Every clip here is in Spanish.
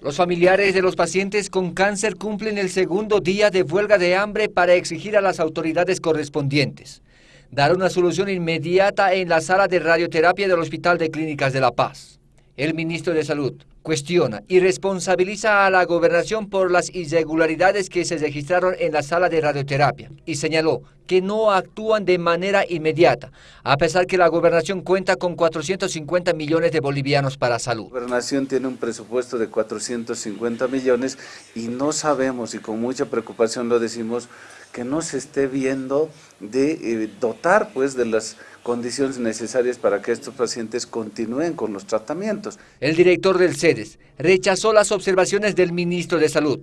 Los familiares de los pacientes con cáncer cumplen el segundo día de huelga de hambre para exigir a las autoridades correspondientes dar una solución inmediata en la sala de radioterapia del Hospital de Clínicas de La Paz. El ministro de Salud cuestiona y responsabiliza a la gobernación por las irregularidades que se registraron en la sala de radioterapia y señaló que no actúan de manera inmediata, a pesar que la gobernación cuenta con 450 millones de bolivianos para salud. La gobernación tiene un presupuesto de 450 millones y no sabemos, y con mucha preocupación lo decimos, que no se esté viendo de eh, dotar pues de las condiciones necesarias para que estos pacientes continúen con los tratamientos. El director del CEDES rechazó las observaciones del ministro de Salud,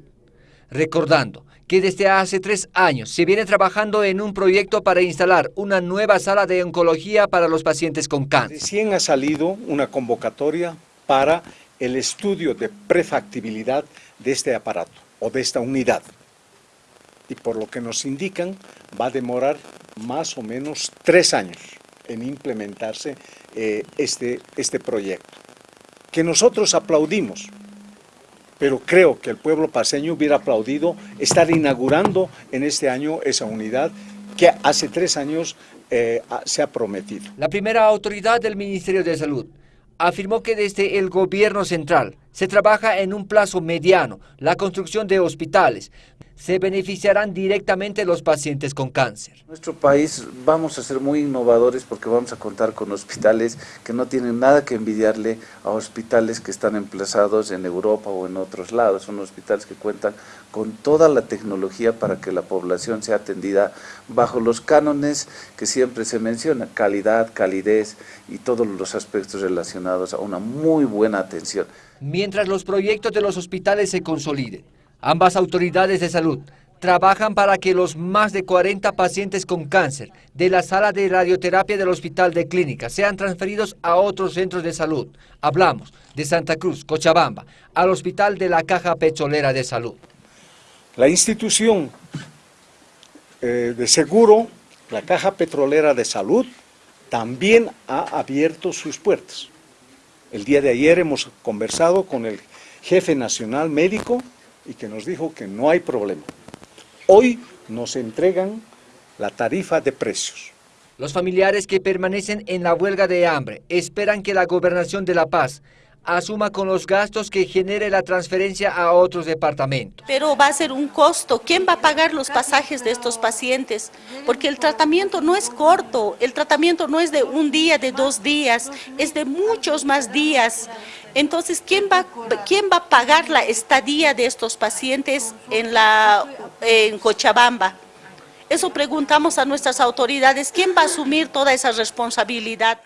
recordando que desde hace tres años se viene trabajando en un proyecto para instalar una nueva sala de oncología para los pacientes con cáncer. Recién ha salido una convocatoria para el estudio de prefactibilidad de este aparato o de esta unidad. Y por lo que nos indican, va a demorar más o menos tres años en implementarse eh, este, este proyecto, que nosotros aplaudimos, pero creo que el pueblo paseño hubiera aplaudido estar inaugurando en este año esa unidad que hace tres años eh, se ha prometido. La primera autoridad del Ministerio de Salud afirmó que desde el gobierno central se trabaja en un plazo mediano la construcción de hospitales. Se beneficiarán directamente los pacientes con cáncer. En nuestro país vamos a ser muy innovadores porque vamos a contar con hospitales que no tienen nada que envidiarle a hospitales que están emplazados en Europa o en otros lados. Son hospitales que cuentan con toda la tecnología para que la población sea atendida bajo los cánones que siempre se menciona, calidad, calidez y todos los aspectos relacionados a una muy buena atención mientras los proyectos de los hospitales se consoliden. Ambas autoridades de salud trabajan para que los más de 40 pacientes con cáncer de la sala de radioterapia del Hospital de Clínica sean transferidos a otros centros de salud. Hablamos de Santa Cruz, Cochabamba, al Hospital de la Caja Petrolera de Salud. La institución eh, de seguro, la Caja Petrolera de Salud, también ha abierto sus puertas. El día de ayer hemos conversado con el jefe nacional médico y que nos dijo que no hay problema. Hoy nos entregan la tarifa de precios. Los familiares que permanecen en la huelga de hambre esperan que la Gobernación de La Paz asuma con los gastos que genere la transferencia a otros departamentos. Pero va a ser un costo. ¿Quién va a pagar los pasajes de estos pacientes? Porque el tratamiento no es corto, el tratamiento no es de un día, de dos días, es de muchos más días. Entonces, ¿quién va, quién va a pagar la estadía de estos pacientes en, la, en Cochabamba? Eso preguntamos a nuestras autoridades, ¿quién va a asumir toda esa responsabilidad?